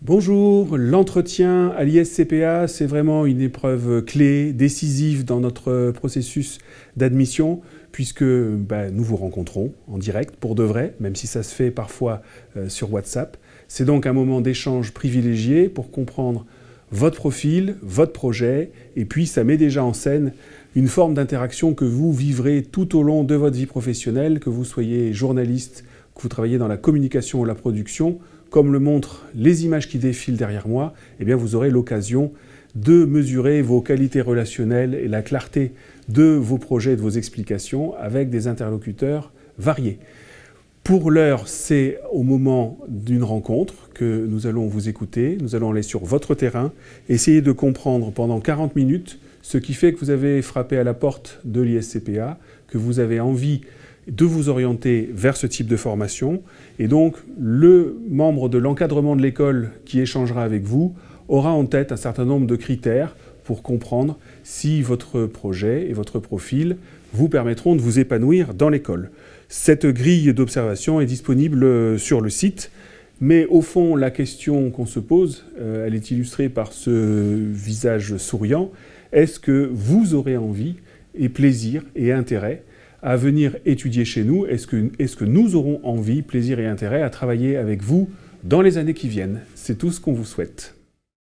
Bonjour, l'entretien à l'ISCPA, c'est vraiment une épreuve clé, décisive dans notre processus d'admission, puisque ben, nous vous rencontrons en direct, pour de vrai, même si ça se fait parfois euh, sur WhatsApp. C'est donc un moment d'échange privilégié pour comprendre votre profil, votre projet, et puis ça met déjà en scène une forme d'interaction que vous vivrez tout au long de votre vie professionnelle, que vous soyez journaliste, que vous travaillez dans la communication ou la production, comme le montrent les images qui défilent derrière moi, eh vous aurez l'occasion de mesurer vos qualités relationnelles et la clarté de vos projets et de vos explications avec des interlocuteurs variés. Pour l'heure, c'est au moment d'une rencontre que nous allons vous écouter. Nous allons aller sur votre terrain, essayer de comprendre pendant 40 minutes ce qui fait que vous avez frappé à la porte de l'ISCPA, que vous avez envie de vous orienter vers ce type de formation. Et donc, le membre de l'encadrement de l'école qui échangera avec vous aura en tête un certain nombre de critères pour comprendre si votre projet et votre profil vous permettront de vous épanouir dans l'école. Cette grille d'observation est disponible sur le site, mais au fond, la question qu'on se pose, euh, elle est illustrée par ce visage souriant. Est-ce que vous aurez envie et plaisir et intérêt à venir étudier chez nous Est-ce que, que nous aurons envie, plaisir et intérêt à travailler avec vous dans les années qui viennent? C'est tout ce qu'on vous souhaite.